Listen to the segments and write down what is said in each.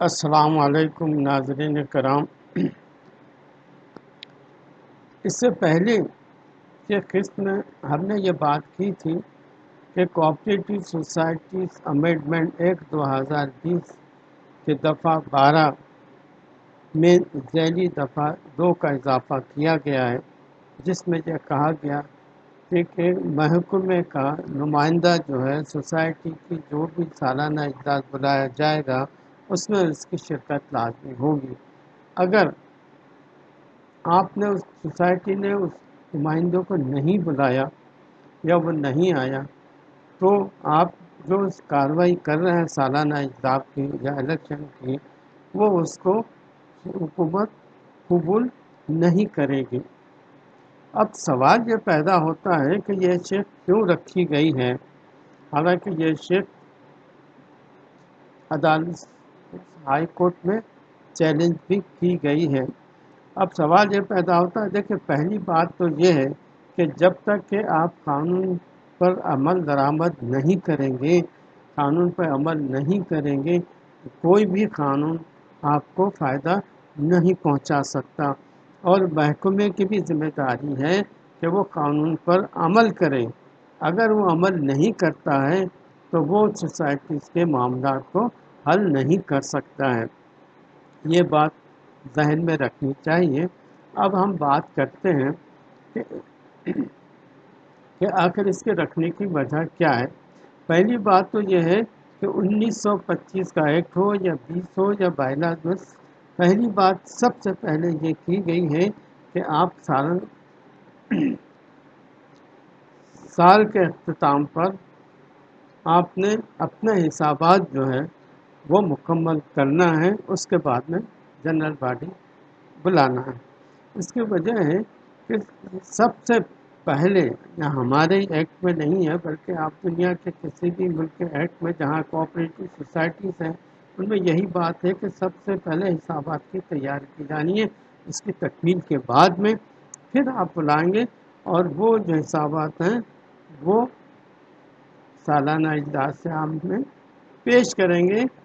السلام علیکم ناظرین کرام۔ اس سے پہلے کہ قسط میں ہم نے یہ بات کی تھی کہ کوآپریٹو سوسائٹیز امینڈمنٹ ایک دو ہزار بیس کے دفعہ بارہ میں ذیلی دفعہ دو کا اضافہ کیا گیا ہے، جس میں یہ کہا گیا کہ محکمے کا نمائندہ جو ہے سوسائٹی کی جو بھی سالانہ اجلاس بلایا جائے گا اس میں اس کی شرکت لازمی ہوگی۔ اگر آپ نے اس سوسائٹی نے اس نمائندوں کو نہیں بلایا یا وہ نہیں آیا، تو آپ جو کاروائی کر رہے ہیں، سالانہ اجلاس کی یا الیکشن کی، وہ اس کو حکومت قبول نہیں کرے گی۔ اب سوال یہ پیدا ہوتا ہے کہ یہ شیخ کیوں رکھی گئی ہے؟ حالانکہ یہ شیخ عدالت ہائی کورٹ میں چیلنج بھی کی گئی ہے۔ اب سوال یہ پیدا ہوتا ہے، دیکھیں، پہلی بات تو یہ ہے کہ جب تک کہ آپ قانون پر عمل درآمد نہیں کریں گے، قانون پر عمل نہیں کریں گے، کوئی بھی قانون آپ کو فائدہ نہیں پہنچا سکتا۔ اور محکمے کی بھی ذمہ داری ہے کہ وہ قانون پر عمل کرے اگر وہ عمل نہیں کرتا ہے، تو وہ سوسائٹیز کے معاملات کو حل نہیں کر سکتا ہے۔ یہ بات ذہن میں رکھنی چاہیے۔ اب ہم بات کرتے ہیں کہ کہ آخر اس کے رکھنے کی وجہ کیا ہے۔ پہلی بات تو یہ ہے کہ انیس سو پچیس کا ایکٹ ہو یا بیس ہو یا بائیلاس میں پہلی بات سب سے پہلے یہ کی گئی ہے کہ آپ سال سال کے اختتام پر آپ نے اپنے حسابات جو ہے وہ مکمل کرنا ہے، اس کے بعد میں جنرل باڈی بلانا ہے۔ اس کی وجہ ہے کہ سب سے پہلے یا ہمارے ایکٹ میں نہیں ہے، بلکہ آپ دنیا کے کسی بھی ملک کے ایکٹ میں جہاں کوآپریٹو سوسائٹیز ہیں، ان میں یہی بات ہے کہ سب سے پہلے حسابات کی تیاری کی جانی ہے۔ اس کی تکمیل کے بعد میں پھر آپ بلائیں گے اور وہ جو حسابات ہیں، وہ سالانہ اجلاس عام میں پیش کریں گے۔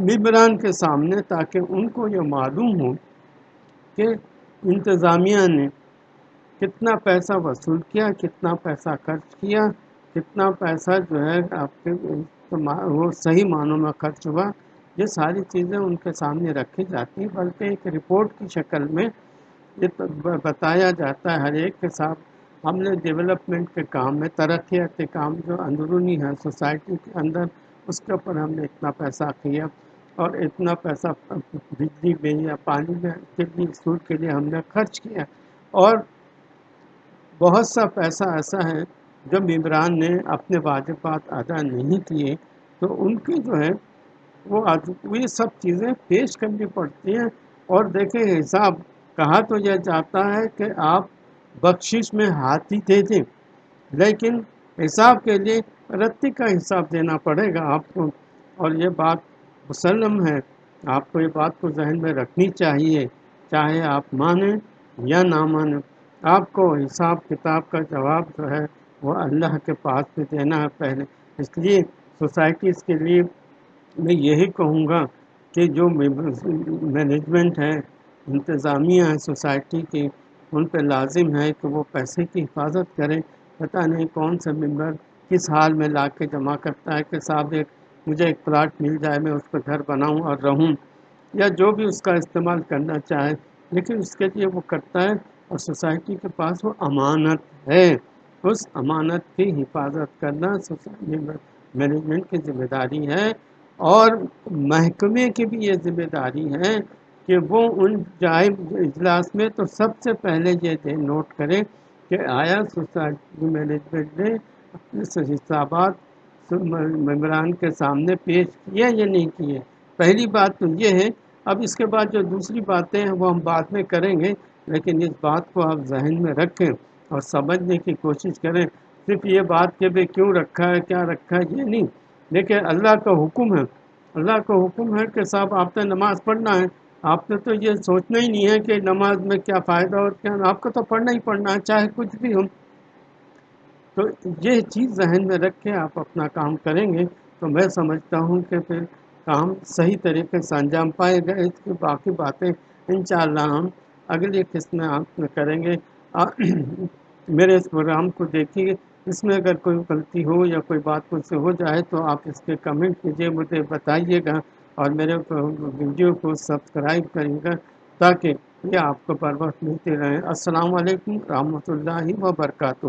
ممبران کے سامنے تاکہ ان کو یہ معلوم ہو کہ انتظامیہ نے کتنا پیسہ وصول کیا، کتنا پیسہ خرچ کیا، کتنا پیسہ جو ہے آپ کے وہ صحیح معنوں میں خرچ ہوا۔ یہ ساری چیزیں ان کے سامنے رکھی جاتی ہیں، بلکہ ایک رپورٹ کی شکل میں یہ بتایا جاتا ہے ہر ایک کے ساتھ۔ ہم نے ڈیولپمنٹ کے کام میں، ترقیات کے کام جو اندرونی ہے سوسائٹی کے اندر، اس کے اوپر ہم نے اتنا پیسہ کیا۔ اور اتنا پیسہ بجلی میں یا پانی میں کتنی سود کے لیے ہم نے خرچ کیا اور بہت سا پیسہ ایسا ہے جو ممبران نے اپنے واجبات ادا نہیں کیے تو ان کی جو ہے وہ یہ سب چیزیں پیش کرنی پڑتی ہیں۔ اور دیکھیں، حساب کہا تو یہ جاتا ہے کہ آپ بخشش میں ہاتھی دے دیں، لیکن حساب کے لیے رتی کا حساب دینا پڑے گا آپ کو۔ اور یہ بات مسلم ہے آپ کو یہ بات کو ذہن میں رکھنی چاہیے، چاہے آپ مانیں یا نہ مانیں۔ آپ کو حساب کتاب کا جواب جو ہے، وہ اللہ کے پاس بھی دینا ہے پہلے۔ اس لیے سوسائٹیز کے لیے میں یہی کہوں گا کہ جو مینجمنٹ ہے انتظامیہ ہے سوسائٹی کی، ان پہ لازم ہے کہ وہ پیسے کی حفاظت کریں۔ پتہ نہیں کون سا ممبر کس حال میں لا کے جمع کرتا ہے کہ صاحب ایک مجھے ایک پلاٹ مل جائے، میں اس پہ گھر بناؤں اور رہوں، یا جو بھی اس کا استعمال کرنا چاہے، لیکن اس کے لیے وہ کرتا ہے اور سوسائٹی کے پاس وہ امانت ہے۔ اس امانت کی حفاظت کرنا سوسائٹی مینجمنٹ کی ذمہ داری ہے اور محکمے کی بھی یہ ذمہ داری ہے کہ وہ ان جائے اجلاس میں تو سب سے پہلے یہ نوٹ کریں کہ آیا سوسائٹی مینجمنٹ نے اپنے حسابات ممبران کے سامنے پیش کیا یا نہیں کیے؟ پہلی بات تو یہ ہے، اب اس کے بعد جو دوسری باتیں ہیں، وہ ہم بعد میں کریں گے، لیکن اس بات کو آپ ذہن میں رکھیں اور سمجھنے کی کوشش کریں۔ صرف یہ بات کہ بھائی کیوں رکھا ہے، کیا رکھا ہے، یہ نہیں۔ لیکن اللہ کا حکم ہے۔ اللہ کا حکم ہے کہ صاحب، آپ نے نماز پڑھنا ہے۔ آپ نے تو یہ سوچنا ہی نہیں ہے کہ نماز میں کیا فائدہ اور کیا۔ آپ کو تو پڑھنا ہی پڑھنا ہے، چاہے کچھ بھی ہو تو یہ چیز ذہن میں رکھ کے آپ اپنا کام کریں گے تو میں سمجھتا ہوں کہ پھر کام صحیح طریقے سے انجام پائے گئے اس کی باقی باتیں انشاءاللہ ہم اگلی قسط میں آپ میں کریں گے۔ میرے اس پروگرام کو دیکھیے۔ اس میں اگر کوئی غلطی ہو یا کوئی بات مجھ سے ہو جائے تو آپ اس کے کمنٹ کیجیے مجھے بتائیے گا اور میرے ویڈیو کو سبسکرائب کریے گا تاکہ یہ آپ کو بر وقت ملتے رہیں السلام علیکم رحمۃ اللہ وبرکاتہ۔